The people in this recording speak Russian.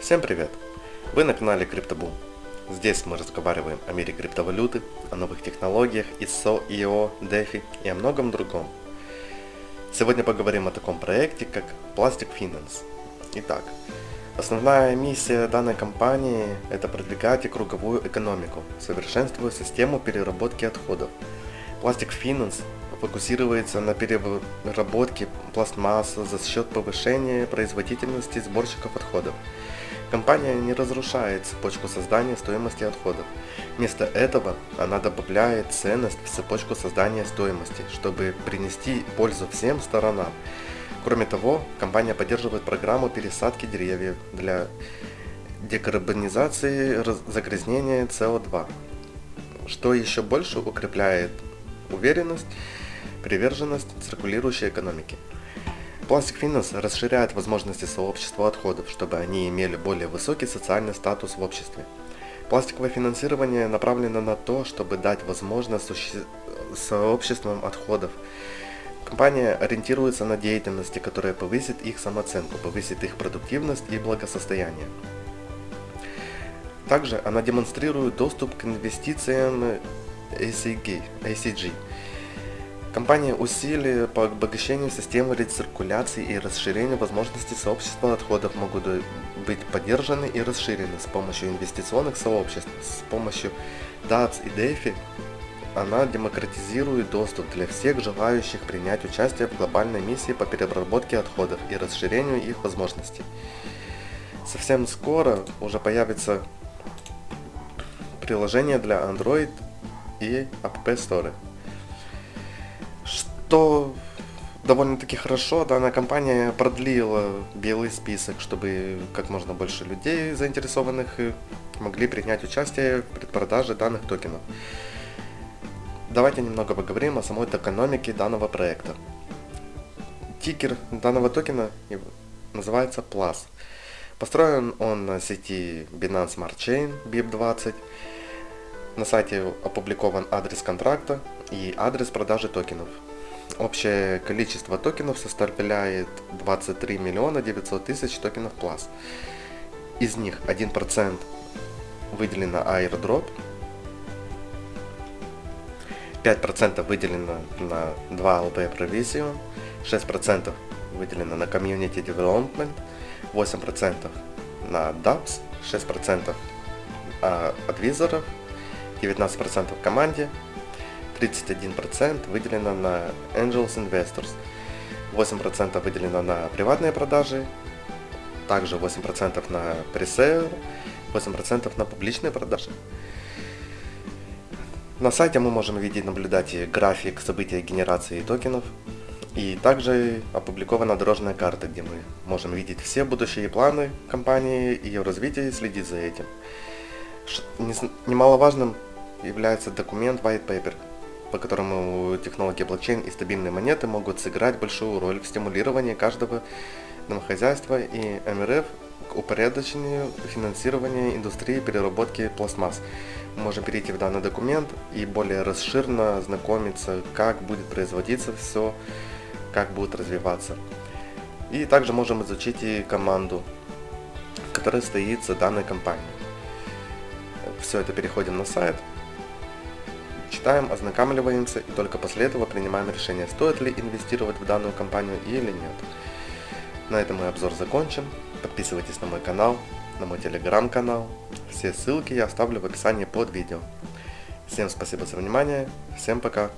Всем привет! Вы на канале CryptoBoom. Здесь мы разговариваем о мире криптовалюты, о новых технологиях, ISO, IO, DeFi и о многом другом. Сегодня поговорим о таком проекте, как Plastic Finance. Итак, основная миссия данной компании – это продвигать и круговую экономику, совершенствуя систему переработки отходов. Plastic Finance фокусируется на переработке пластмассы за счет повышения производительности сборщиков отходов. Компания не разрушает цепочку создания стоимости отходов. Вместо этого она добавляет ценность в цепочку создания стоимости, чтобы принести пользу всем сторонам. Кроме того, компания поддерживает программу пересадки деревьев для декарбонизации загрязнения СО2, что еще больше укрепляет уверенность Приверженность циркулирующей экономики. Plastic Finance расширяет возможности сообщества отходов, чтобы они имели более высокий социальный статус в обществе. Пластиковое финансирование направлено на то, чтобы дать возможность суще... сообществам отходов. Компания ориентируется на деятельности, которая повысит их самооценку, повысит их продуктивность и благосостояние. Также она демонстрирует доступ к инвестициям ACG, ACG Компания усилия по обогащению системы рециркуляции и расширению возможностей сообщества отходов могут быть поддержаны и расширены с помощью инвестиционных сообществ. С помощью DATS и DeFi она демократизирует доступ для всех желающих принять участие в глобальной миссии по переработке отходов и расширению их возможностей. Совсем скоро уже появится приложение для Android и App Store что довольно-таки хорошо данная компания продлила белый список, чтобы как можно больше людей заинтересованных могли принять участие в предпродаже данных токенов. Давайте немного поговорим о самой экономике данного проекта. Тикер данного токена называется PLUS. Построен он на сети Binance Smart Chain BIP20. На сайте опубликован адрес контракта и адрес продажи токенов. Общее количество токенов составляет 23 миллиона 900 тысяч токенов Plus. Из них 1% выделено airdrop, 5% выделено на 2 LP Provision, 6% выделено на Community Development, 8% на DApps, 6% от визоров, 19% команде, 31% выделено на Angels Investors, 8% выделено на приватные продажи, также 8% на пресейл, 8% на публичные продажи. На сайте мы можем видеть, наблюдать график события генерации токенов. И также опубликована дорожная карта, где мы можем видеть все будущие планы компании, ее развитие и следить за этим. Немаловажным является документ White Paper, по которому технологии блокчейн и стабильные монеты могут сыграть большую роль в стимулировании каждого домохозяйства и МРФ к упорядочению финансирования индустрии переработки пластмасс. Мы можем перейти в данный документ и более расширенно знакомиться, как будет производиться все, как будет развиваться. И также можем изучить и команду, которая стоит за данной компанией. Все это переходим на сайт, читаем, ознакомливаемся и только после этого принимаем решение, стоит ли инвестировать в данную компанию или нет. На этом мы обзор закончим. Подписывайтесь на мой канал, на мой телеграм-канал. Все ссылки я оставлю в описании под видео. Всем спасибо за внимание, всем пока.